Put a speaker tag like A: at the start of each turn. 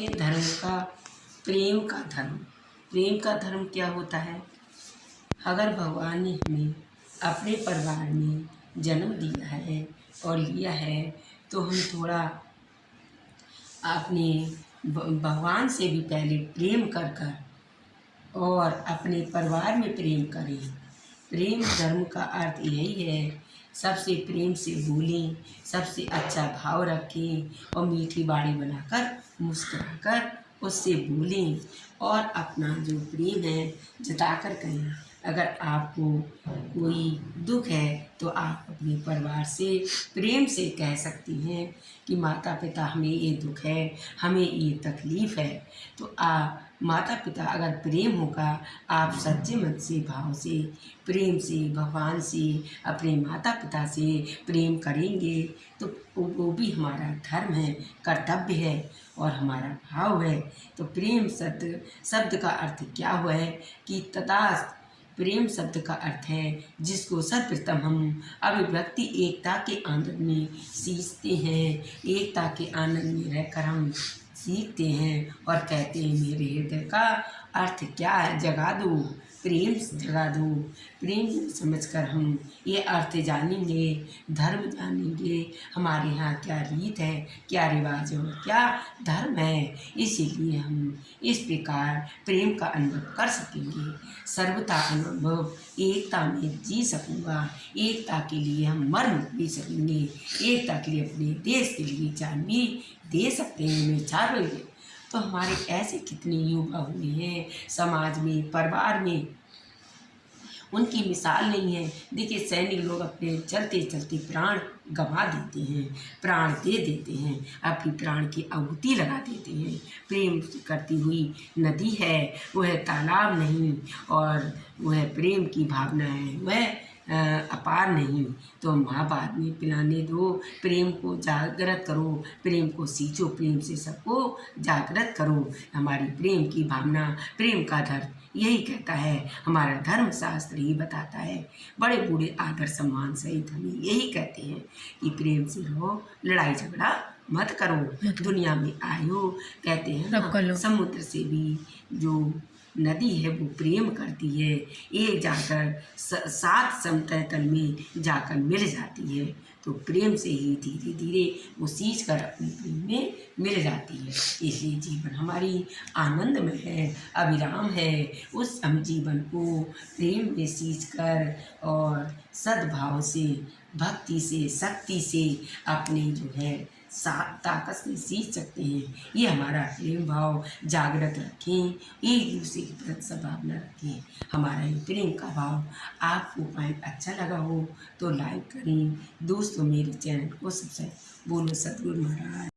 A: हैं धर्म का प्रेम का धर्म। प्रेम का धर्म क्या होता है? अगर भगवान ने हमें अपने परिवार में जन्म दिया है और लिया है तो हम थोड़ा अपने भगवान से भी पहले प्रेम कर कर और अपने परिवार में प्रेम करें। प्रेम धर्म का अर्थ यही है सबसे प्रेम से बोलें, सबसे अच्छा भाव रखें और मीठी बाड़ी बनाकर मुस्कुराकर उससे बोलें। और अपना जो प्रेम है, जताकर कहें, अगर आपको कोई दुख है तो आप अपने परिवार से, प्रेम से कह सकती हैं कि माता पिता हमें ये दुख है, हमें ये तकलीफ़ है। तो आप माता पिता अगर प्रेम होगा, आप सच्चे मन से, भाव से, प्रेम से, भगवान से, अपने माता पिता से प्रेम करेंगे तो वो भी हमारा धर्म है, कर्तव्य है और हमारा भाव है। तो प्रेम शब्द शब्द का अर्थ क्या हुआ है कि तथा प्रेम शब्द का अर्थ है, जिसको सर्वप्रथम हम अभिव्यक्ति एकता के आनंद में सीखते हैं। एकता के आनंद में रहकर हम सीखते हैं और कहते हैं मेरे हृदय का अर्थ क्या है? जगा दो। प्रेम जगा दो। प्रेम समझकर हम ये अर्थ जानेंगे, धर्म जानेंगे। हमारे यहाँ क्या रीत है? क्या रिवाज है? क्या धर्म है? इसीलिए हम इस प्रकार प्रेम का अनुभव कर सकेंगे। सर्वता अनुभव, एकता में जी सकूँगा। एकता के लिए हम मर भी सकेंगे। एकता के लिए अपने देश के लिए जान भी दे सकते हैं। मैं चाह रही तो हमारे ऐसे कितने युवा हुए हैं, समाज में, परिवार में। उनकी मिसाल नहीं है। देखिए, सैनिक लोग अपने चलते चलते प्राण गंवा देते हैं, प्राण दे देते हैं, अपनी प्राण की आहुति लगा देते हैं। प्रेम करती हुई नदी है, वह तालाब नहीं और वह प्रेम की भावना है। वह अपार नहीं तो माँ बाद में पिलाने दो प्रेम को जागृत करो प्रेम को सींचो प्रेम से सबको जागृत करो। हमारी प्रेम की भावना प्रेम का धर्म यही कहता है। हमारा धर्म शास्त्र ही बताता है। बड़े बूढ़े आदर सम्मान सहित हमें यही कहते हैं कि प्रेम से रहो लड़ाई झगड़ा मत करो। दुनिया में आयो कहते हैं समुद्र से भी जो नदी है, वो प्रेम करती है। एक जाकर सात समतल तल में जाकर मिल जाती है। तो प्रेम से ही धीरे धीरे वो सींच कर अपने प्रेम में मिल जाती है। इसलिए जीवन हमारी आनंदमय है, अविराम है। उस हम जीवन को प्रेम में सींच कर और सद्भाव से, भक्ति से, शक्ति से अपने जो है ताकत से सीख सकते हैं। ये हमारा प्रेम भाव जागृत रखें। एक दूसरे की प्रति सद्भावना रखें। हमारा ये प्रेम का भाव आपको पाए अच्छा लगा हो तो लाइक करें। दोस्तों, मेरे चैनल को सब्सक्राइब बोलो सतगुरु महाराज।